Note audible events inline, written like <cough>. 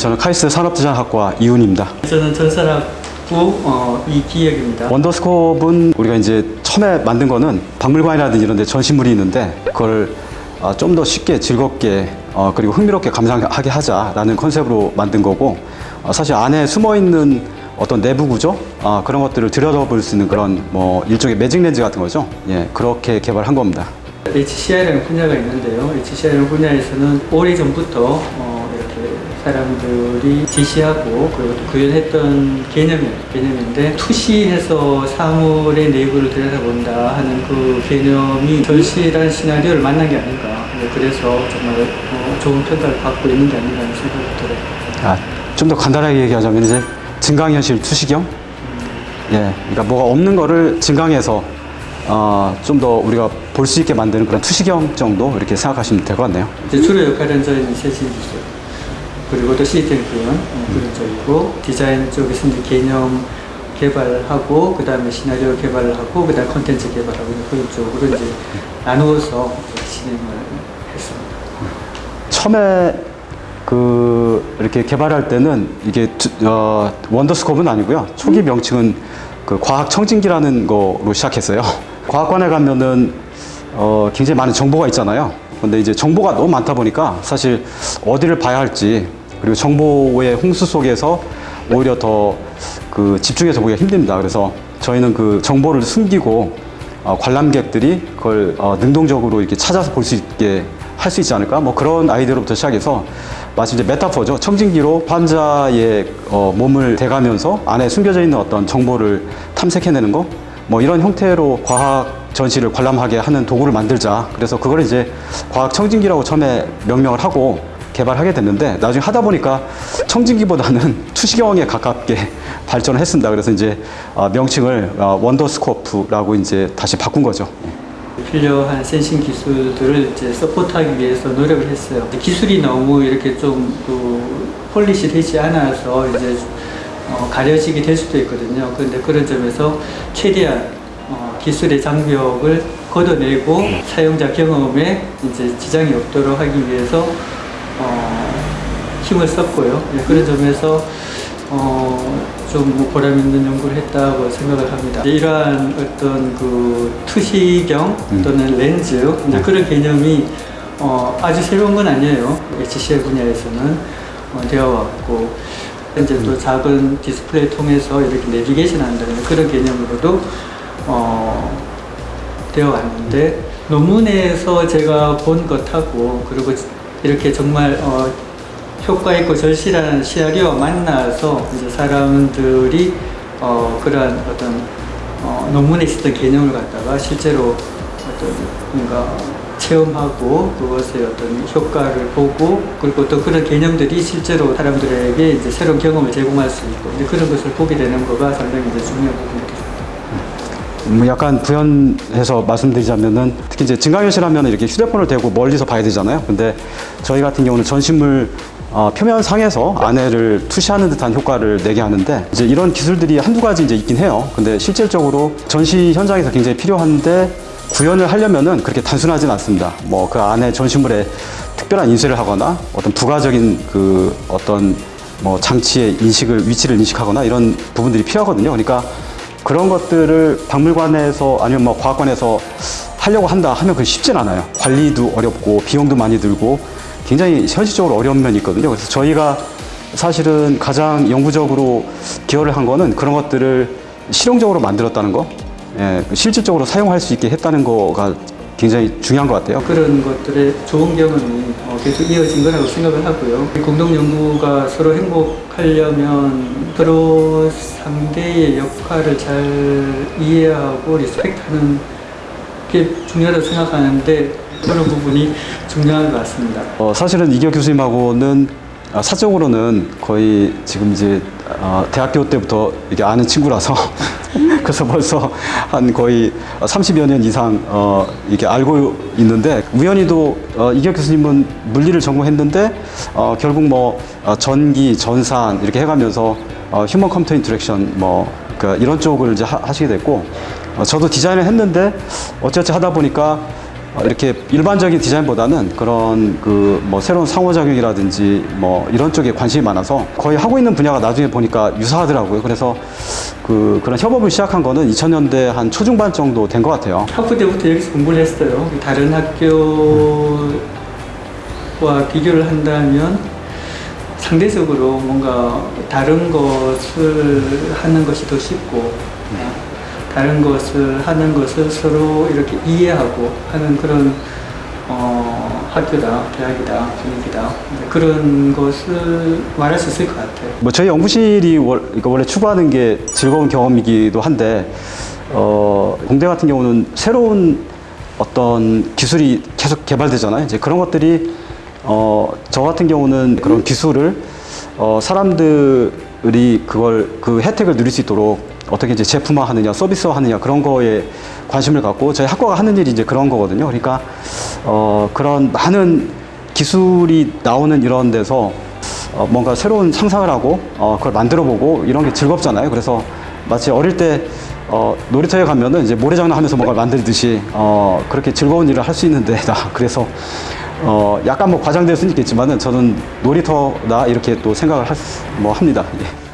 저는 카이스트 산업디자인학과 이훈입니다. 저는 전산학부 어, 이기혁입니다. 원더스코프는 우리가 이제 처음에 만든 거는 박물관이라든지 이런 데 전시물이 있는데 그걸 아, 좀더 쉽게 즐겁게 어, 그리고 흥미롭게 감상하게 하자라는 컨셉으로 만든 거고 어, 사실 안에 숨어 있는 어떤 내부 구조 아, 그런 것들을 들여다볼 수 있는 그런 뭐 일종의 매직 렌즈 같은 거죠. 예, 그렇게 개발한 겁니다. HCI라는 분야가 있는데요. HCI라는 분야에서는 오래전부터 어, 사람들이 지시하고 그리고 또 구현했던 개념이, 개념인데 투시해서 사물의 내부를 들여다본다 하는 그 개념이 절실한 시나리오를 만난 게 아닌가. 네, 그래서 정말 어, 좋은 평가를 받고 있는 게 아닌가 하는 생각이 들어요. 아, 좀 더 간단하게 얘기하자면 이제 증강현실 투시경 예, 그러니까 뭐가 없는 거를 증강해서 어, 좀 더 우리가 볼 수 있게 만드는 그런 투시경 정도 이렇게 생각하시면 될 것 같네요. 이제 주로 역할은 저희는 세신 기술 그리고 또 시스템 구현 어, 그런 쪽이고 디자인 쪽에서 이제 개념 개발하고 그 다음에 시나리오 개발을 하고 그 다음 컨텐츠 개발하고 그런 쪽으로 이제 나누어서 진행을 했습니다. 처음에 그 이렇게 개발할 때는 이게 두- 어, 원더스코프는 아니고요. 초기 명칭은 그 과학 청진기라는 거로 시작했어요. <laughs> 과학관에 가면은 어, 굉장히 많은 정보가 있잖아요. 근데 이제 정보가 너무 많다 보니까 사실 어디를 봐야 할지 그리고 정보의 홍수 속에서 오히려 더 그 집중해서 보기가 힘듭니다. 그래서 저희는 그 정보를 숨기고 어, 관람객들이 그걸 어, 능동적으로 이렇게 찾아서 볼 수 있게 할 수 있지 않을까? 뭐 그런 아이디어로부터 시작해서 마치 이제 메타포죠. 청진기로 환자의 어, 몸을 대가면서 안에 숨겨져 있는 어떤 정보를 탐색해내는 거, 뭐 이런 형태로 과학 전시를 관람하게 하는 도구를 만들자. 그래서 그걸 이제 과학 청진기라고 처음에 명명을 하고 개발하게 됐는데 나중에 하다 보니까 청진기보다는 <laughs> 투시경에 가깝게 발전을 했습니다. 그래서 이제 어, 명칭을 어, 원더스코프라고 이제 다시 바꾼 거죠. 필요한 sensing 기술들을 이제 support하기 위해서 노력을 했어요. 기술이 너무 이렇게 좀그 polish 되지 않아서 이제 어, 가려지게 될 수도 있거든요. 그런데 그런 점에서 최대한 어, 기술의 장벽을 걷어내고 사용자 경험에 이제 지장이 없도록 하기 위해서 어, 힘을 썼고요. 예, 그런 점에서 어, 좀뭐 보람 있는 연구를 했다고 생각을 합니다. 이러한 어떤 그 투시경 또는 렌즈 이제 그런 개념이 어, 아주 새로운 건 아니에요. HCL 분야에서는 어, 되어 왔고 이제 또 작은 디스플레이 통해서 이렇게 내비게이션 한다는 그런 개념으로도 어, 되어 왔는데 논문에서 제가 본 것하고 그리고 이렇게 정말 어, 효과 있고 절실한 시나리오와 만나서 이제 사람들이 어, 그러한 어떤 어, 논문에 있었던 개념을 갖다가 실제로 어떤 뭔가 체험하고 그것의 어떤 효과를 보고 그리고 또 그런 개념들이 실제로 사람들에게 이제 새로운 경험을 제공할 수 있고 이제 그런 것을 보게 되는 거가 상당히 이제 중요한 부분입니다. 뭐 약간 부연해서 말씀드리자면은 특히 이제 증강현실 하면 이렇게 휴대폰을 대고 멀리서 봐야 되잖아요. 근데 저희 같은 경우는 전신물 어, 표면 상에서 안에를 투시하는 듯한 효과를 내게 하는데 이제 이런 기술들이 한두 가지 이제 있긴 해요. 근데 실질적으로 전시 현장에서 굉장히 필요한데 구현을 하려면은 그렇게 단순하진 않습니다. 뭐 그 안에 전시물에 특별한 인쇄를 하거나 어떤 부가적인 그 어떤 뭐 장치의 인식을 위치를 인식하거나 이런 부분들이 필요하거든요. 그러니까 그런 것들을 박물관에서 아니면 뭐 과학관에서 하려고 한다 하면 그게 쉽진 않아요. 관리도 어렵고 비용도 많이 들고 굉장히 현실적으로 어려운 면이 있거든요. 그래서 저희가 사실은 가장 영구적으로 기여를 한 거는 그런 것들을 실용적으로 만들었다는 거, 예, 실질적으로 사용할 수 있게 했다는 거가 굉장히 중요한 것 같아요. 그런 것들의 좋은 경험이 어, 계속 이어진 거라고 생각을 하고요. 공동 연구가 서로 행복하려면 서로 상대의 역할을 잘 이해하고 리스펙트하는 게 중요하다고 생각하는데 그런 부분이 중요한 것 같습니다. 어, 사실은 이기혁 교수님하고는 아, 사적으로는 거의 지금 이제 어, 대학교 때부터 이게 아는 친구라서 <laughs> <laughs> 그래서 벌써 한 거의 30여 년 이상 어, 이렇게 알고 있는데 우연히도 어, 이기혁 교수님은 물리를 전공했는데 어, 결국 뭐 어, 전기, 전산 이렇게 해가면서 어, human computer interaction 뭐 그 이런 쪽을 이제 하, 하시게 됐고 어, 저도 디자인을 했는데 어찌어찌 하다 보니까 어, 이렇게 일반적인 디자인보다는 그런 그 뭐 새로운 상호작용이라든지 뭐 이런 쪽에 관심이 많아서 거의 하고 있는 분야가 나중에 보니까 유사하더라고요. 그래서 그 그런 협업을 시작한 거는 2000년대 한 초중반 정도 된 것 같아요. 학부 때부터 여기서 공부를 했어요. 다른 학교와 비교를 한다면 상대적으로 뭔가 다른 것을 하는 것이 더 쉽고 어, 다른 것을 하는 것을 서로 이렇게 이해하고 하는 그런 어, 학교다, 대학이다, 분위기다 그런 것을 말할 수 있을 것 같아요. 뭐 저희 연구실이 월- 그러니까 원래 추구하는 게 즐거운 경험이기도 한데 어, 공대 같은 경우는 새로운 어떤 기술이 계속 개발되잖아요. 이제 그런 것들이 어, 저 같은 경우는 그런 기술을 어, 사람들이 그걸 그 혜택을 누릴 수 있도록 어떻게 이제 제품화하느냐, 서비스화하느냐 그런 거에 관심을 갖고 저희 학과가 하는 일이 이제 그런 거거든요. 그러니까 어, 그런 많은 기술이 나오는 이런 데서 어, 뭔가 새로운 상상을 하고 어, 그걸 만들어 보고 이런 게 즐겁잖아요. 그래서 마치 어릴 때 어, 놀이터에 가면은 이제 모래장난 하면서 뭔가 만들듯이 어, 그렇게 즐거운 일을 할 수 있는 데다. <laughs> 그래서 어, 약간 뭐 과장될 수는 있겠지만은 저는 놀이터다 이렇게 또 생각을 할, 수- 뭐 합니다. 예.